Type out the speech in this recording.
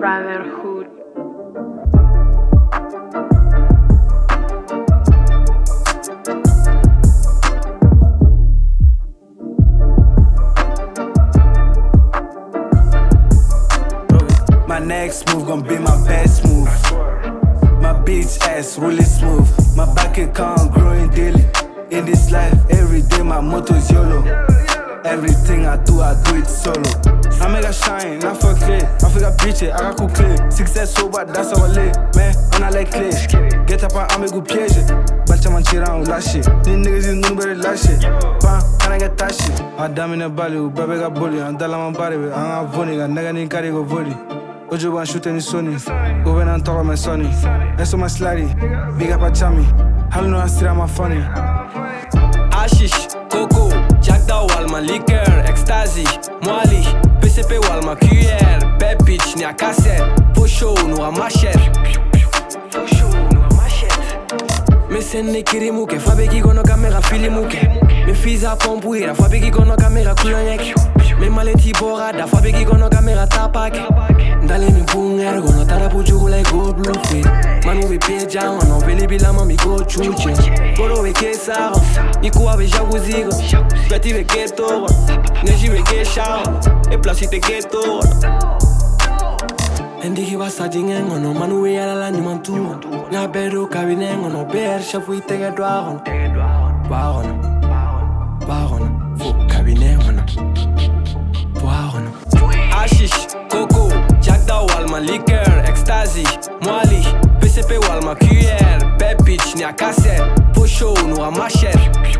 Brotherhood. My next move gon' be my best move. My bitch ass really smooth. My back account growing daily. In this life, every day my motto's YOLO. Everything I do, I do it solo. Bitch it, I got cool clear. Success sober, that's how I live. Man, on I like clear. Get up, I'm a good piège. Balcha man tira on lâche. These niggas is nothing but lâche. Bam, can I get that shit? Madame in a bally, baby got bully. And tell my body, I'm a funny, got nigga in carry go volley. Ojo ban shoot any Sony. Go in and talk my sonny. That's on my slidey. Big up a chummy. Hell no, I still am funny. Hashish, coco, Jack da Walma, liqueur, ecstasy, Mwali, PCP Walma, QR, bad bitch, ni a cassette, faux show, nous a machette. Me senne kirimuke, fabeki kono kamera filimuke. Me fiza pompuira, fabeki kono kamera kulonyek Me maleti borada, fabeki kono kamera tapake Ndale mi bunger, kono tarapu jugula go blue fit Manu be peja, ono veli bilama mi go chuche. Koro be kesaro, ikuwa be jaguzigo. Plati be keto, neji be kesha E plasite keto Ndiki basadi ngono manu we yala la nyuma tu Nya bedo kabine ngono ber shafu itege dwagon Dwagon Dwagon liqueur, ecstasy, Mwali, PCP Walma, QR, bad bitch, ni a cassette, faux show, nous a machette